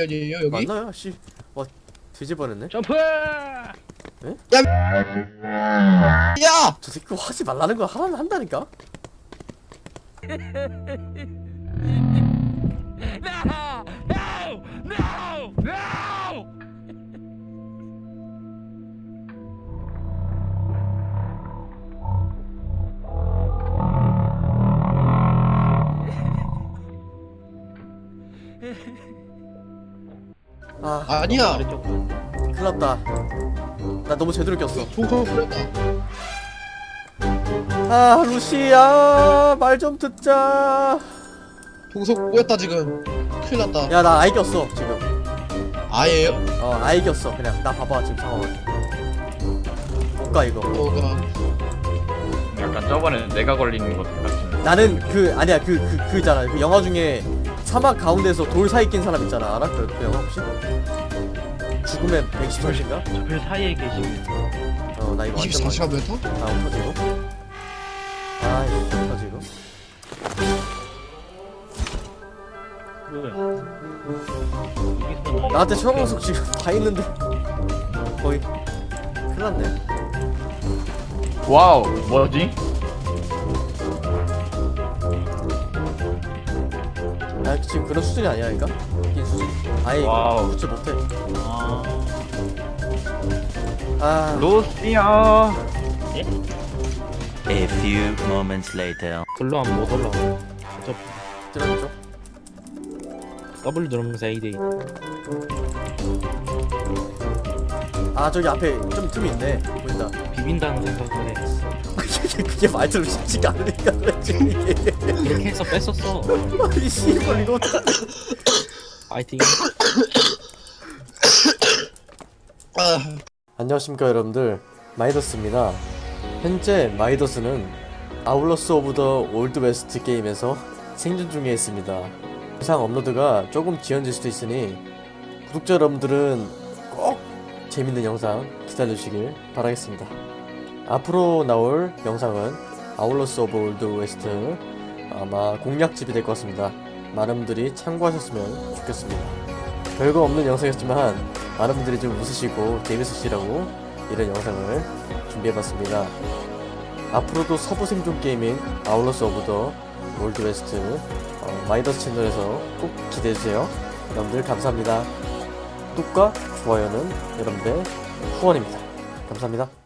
아니에요 여기? 맞나요? 씨. 와 뒤집어냈네. 점프! 야! 저 새끼 하지 말라는 거 하라는 한다니까. No! No! No! No! 아 아니야 큰일 났다. 나 너무 제대로 꼈어. 아 루시야 말 좀 듣자. 동서 꼬였다 지금 큰일 났다 야 나 아이 꼈어 지금. 아예요? 어 아이 꼈어 그냥 나 봐봐 지금 상황을. 못가 이거. 뭐가 약간 저번에 내가 걸리는 것 같은 나는 그 아니야 그 그 그, 있잖아 그 영화 중에 사막 가운데서 돌 사이 낀 사람 있잖아 알아? 그, 그 영화 혹시? 죽음의 110초인가? 저별 사이에 계시면 어나 이거 완전 24시간 멘터? 다음 터지고 아이 터지고 뭐야? 여기서 나한테 최강석 지금 다 있는데 거의 큰일 났네 와우 뭐지? 나 지금 그런 수준이 아니라니까? 이긴 수준. 아예. 붙지 못해. 아... 아. 루시아 A few moments later. 글로 하면 못 올라가 저 들어줘 W 누르면서 AD 아 저기 앞에 좀 틈이 있네. 보인다. 비빈다는 생각을 해 그게 말대로 쉽지가 않으니까 그렇게 해서 뺐었어. 아이 씨발 이거 파이팅. 아 안녕하십니까 여러분들. 마이더스입니다. 현재 마이더스는 Outlaws of the Old West 게임에서 생존 중에 있습니다. 영상 업로드가 조금 지연될 수도 있으니 구독자 여러분들은 꼭 재밌는 영상 기다려주시길 바라겠습니다 앞으로 나올 영상은 Outlaws of Old West 아마 공략집이 될 것 같습니다 많은 분들이 참고하셨으면 좋겠습니다 별거 없는 영상이었지만 많은 분들이 좀 웃으시고 재밌으시라고 이런 영상을 준비해봤습니다. 앞으로도 서부 생존 게임인 Outlaws of the Old West 어, 마이더스 채널에서 꼭 기대해주세요. 여러분들 감사합니다. 구독과 좋아요는 여러분들의 후원입니다. 감사합니다.